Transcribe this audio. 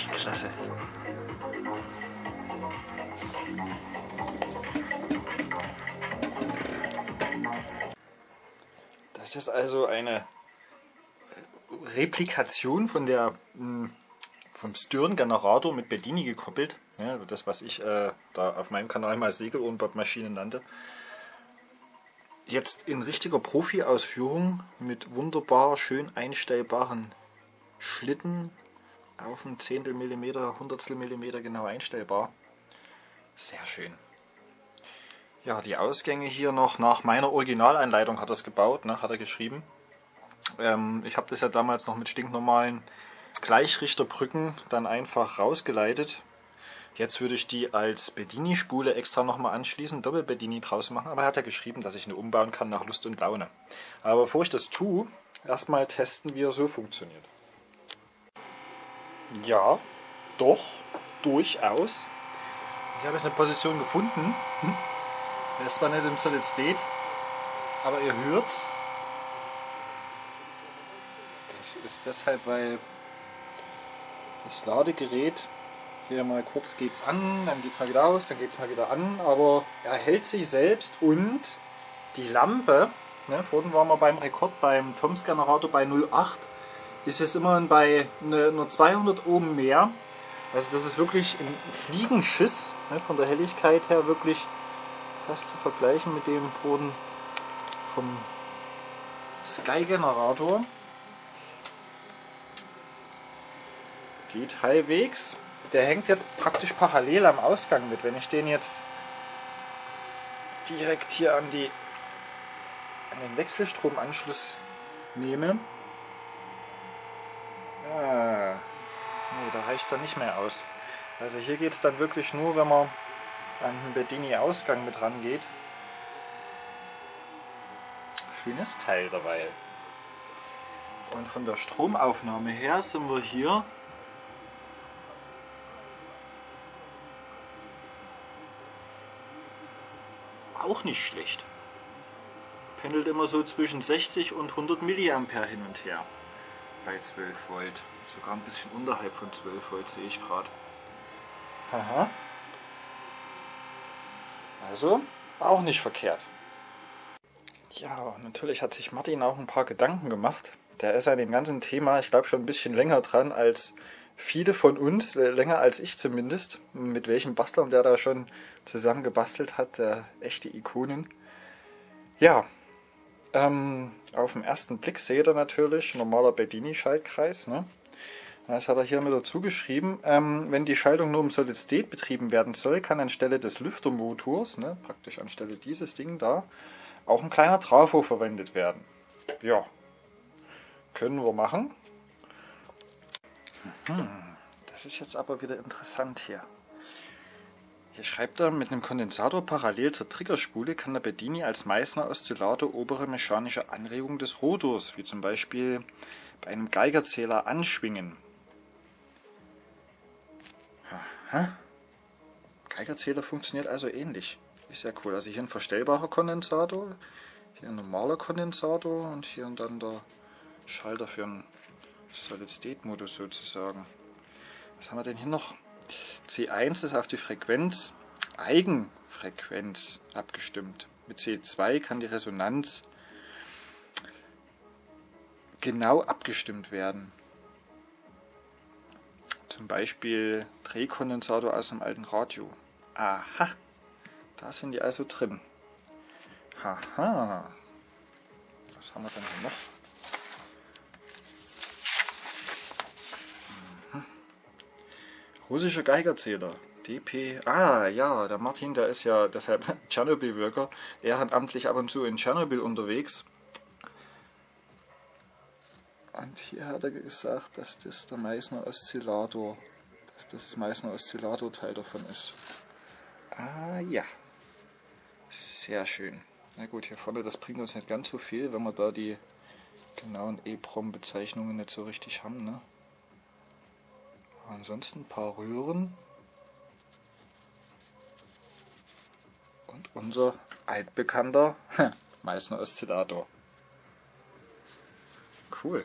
Echt klasse. Das ist also eine Replikation von der hm, vom Stirn-Generator mit Bedini gekoppelt. Ja, das, was ich äh, da auf meinem Kanal mal Segelohrenbob-Maschine nannte. Jetzt in richtiger Profi-Ausführung mit wunderbar schön einstellbaren Schlitten auf ein Zehntel Millimeter, Hundertstel Millimeter genau einstellbar. Sehr schön. Ja, die Ausgänge hier noch nach meiner Originalanleitung hat er es gebaut, ne, hat er geschrieben. Ähm, ich habe das ja damals noch mit stinknormalen Gleichrichterbrücken dann einfach rausgeleitet. Jetzt würde ich die als Bedini-Spule extra nochmal anschließen, Doppel-Bedini draus machen, aber er hat ja geschrieben, dass ich eine umbauen kann nach Lust und Laune. Aber bevor ich das tue, erstmal testen, wie er so funktioniert. Ja, doch, durchaus. Ich habe jetzt eine Position gefunden. Er ist zwar nicht im Solid State, aber ihr hört's. Das ist deshalb, weil das Ladegerät hier mal kurz geht's an, dann geht's mal wieder aus, dann geht's mal wieder an, aber er hält sich selbst und die Lampe, ne, vorhin waren wir beim Rekord beim Toms Generator bei 0,8, ist jetzt immerhin bei ne, nur 200 Ohm mehr. Also das ist wirklich ein Fliegenschiss, ne, von der Helligkeit her wirklich fast zu vergleichen mit dem vorhin vom Sky Generator. Geht halbwegs. Der hängt jetzt praktisch parallel am Ausgang mit. Wenn ich den jetzt direkt hier an, die, an den Wechselstromanschluss nehme, ah, nee, da reicht es dann nicht mehr aus. Also hier geht es dann wirklich nur, wenn man an den Bedini-Ausgang mit rangeht. Schönes Teil dabei. Und von der Stromaufnahme her sind wir hier auch nicht schlecht. Pendelt immer so zwischen 60 und 100 mA hin und her bei 12 Volt. Sogar ein bisschen unterhalb von 12 Volt sehe ich gerade. Aha. Also auch nicht verkehrt. Ja, natürlich hat sich Martin auch ein paar Gedanken gemacht. Der ist an dem ganzen Thema, ich glaube, schon ein bisschen länger dran als viele von uns, äh, länger als ich zumindest, mit welchem Bastlern der da schon zusammen gebastelt hat, äh, echte Ikonen. Ja, ähm, auf den ersten Blick seht ihr natürlich normaler Bedini-Schaltkreis. Ne? Das hat er hier mit dazu geschrieben. Ähm, wenn die Schaltung nur im Solid State betrieben werden soll, kann anstelle des Lüftermotors, ne, praktisch anstelle dieses Ding da, auch ein kleiner Trafo verwendet werden. Ja, können wir machen. Hm, das ist jetzt aber wieder interessant hier. Hier schreibt er, mit einem Kondensator parallel zur Triggerspule kann der Bedini als Meißner Oszillator obere mechanische Anregung des Rotors, wie zum Beispiel bei einem Geigerzähler, anschwingen. Aha. Geigerzähler funktioniert also ähnlich. Ist ja cool. Also hier ein verstellbarer Kondensator, hier ein normaler Kondensator und hier dann der Schalter für einen Solid-State-Modus sozusagen. Was haben wir denn hier noch? C1 ist auf die Frequenz, Eigenfrequenz abgestimmt. Mit C2 kann die Resonanz genau abgestimmt werden. Zum Beispiel Drehkondensator aus einem alten Radio. Aha, da sind die also drin. Haha. Was haben wir denn hier noch? Russischer Geigerzähler. DP. Ah, ja, der Martin, der ist ja deshalb Tschernobyl-Wirker. Ehrenamtlich ab und zu in Tschernobyl unterwegs. Und hier hat er gesagt, dass das der Meissner Oszillator, dass das Meissner Oszillator Teil davon ist. Ah, ja. Sehr schön. Na gut, hier vorne, das bringt uns nicht ganz so viel, wenn wir da die genauen EEPROM-Bezeichnungen nicht so richtig haben, ne? Ansonsten ein paar Röhren. Und unser altbekannter Meißner Oszillator. Cool.